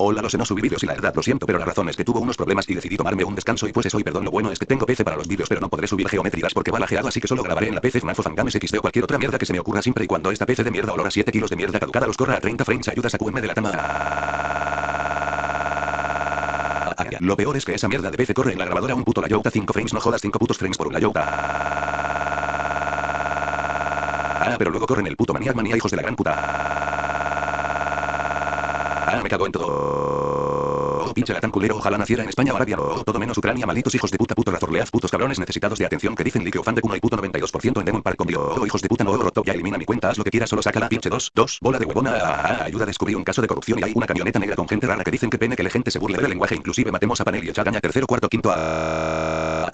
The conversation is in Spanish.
Hola, lo sé, no subí vídeos y la verdad lo siento, pero la razón es que tuvo unos problemas y decidí tomarme un descanso y pues eso y perdón, lo bueno es que tengo PC para los vídeos, pero no podré subir geometrías porque va lajeado, así que solo grabaré en la PC FNAF Fangames XD o cualquier otra mierda que se me ocurra siempre y cuando esta PC de mierda olor a 7 kilos de mierda caducada los corra a 30 frames, ayuda a sacudirme de la cama. Lo peor es que esa mierda de PC corre en la grabadora un puto la Yota 5 frames, no jodas 5 putos frames por un la Yota. Ah, pero luego corren el puto maniac manía hijos de la gran puta. Ah, me cago en todo. Oh, pinche tan culero, ojalá naciera en España o Arabia o todo menos Ucrania, malditos hijos de puta, puto razorleaz, putos cabrones necesitados de atención que dicen like o fan de Kuno y puto 92% en Demon Park con oh, hijos de puta, no, roto, ya elimina mi cuenta, haz lo que quieras, solo saca la pinche dos, dos, bola de huevona, ah, ah, ayuda a descubrir un caso de corrupción y hay una camioneta negra con gente rara que dicen que pene que la gente se burle del lenguaje, inclusive matemos a Panel y Chagaña tercero, cuarto, quinto, a...